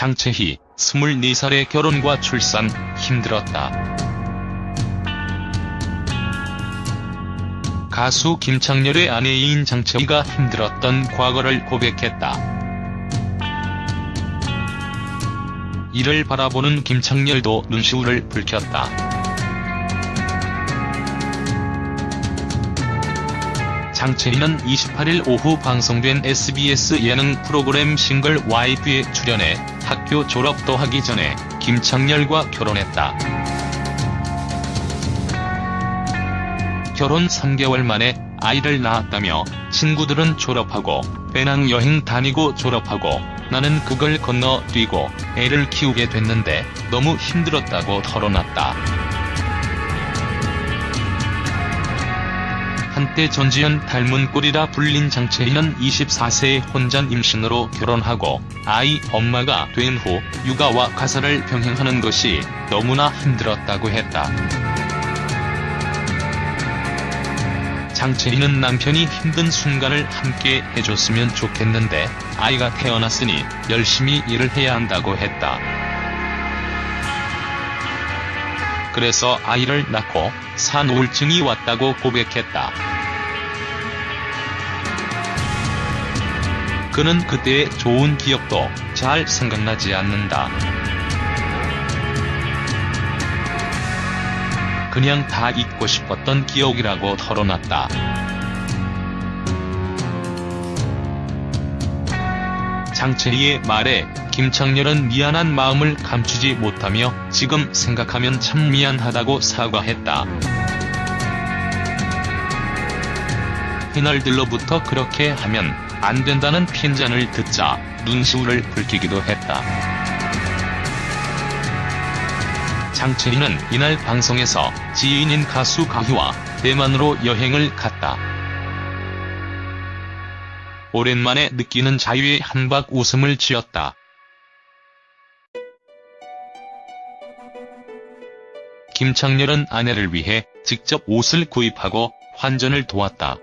장채희, 24살의 결혼과 출산, 힘들었다. 가수 김창렬의 아내인 장채희가 힘들었던 과거를 고백했다. 이를 바라보는 김창렬도 눈시울을 붉혔다. 장채희는 28일 오후 방송된 SBS 예능 프로그램 싱글 와이프에 출연해 학교 졸업도 하기 전에 김창렬과 결혼했다. 결혼 3개월 만에 아이를 낳았다며 친구들은 졸업하고 배낭여행 다니고 졸업하고 나는 그걸 건너뛰고 애를 키우게 됐는데 너무 힘들었다고 털어놨다. 한때 전지현 닮은 꼴이라 불린 장채희는 24세에 혼자 임신으로 결혼하고 아이 엄마가 된 후 육아와 가사를 병행하는 것이 너무나 힘들었다고 했다. 장채희는 남편이 힘든 순간을 함께 해줬으면 좋겠는데 아이가 태어났으니 열심히 일을 해야 한다고 했다. 그래서 아이를 낳고 산 우울증이 왔다고 고백했다. 그는 그때의 좋은 기억도 잘 생각나지 않는다. 그냥 다 잊고 싶었던 기억이라고 털어놨다. 장채희의 말에 김창렬은 미안한 마음을 감추지 못하며 지금 생각하면 참 미안하다고 사과했다. 패널들로부터 그렇게 하면 안 된다는 핀잔을 듣자 눈시울을 붉히기도 했다. 장채희는 이날 방송에서 지인인 가수 가희와 대만으로 여행을 갔다. 오랜만에 느끼는 자유의 한박 웃음을 지었다. 김창렬은 아내를 위해 직접 옷을 구입하고 환전을 도왔다.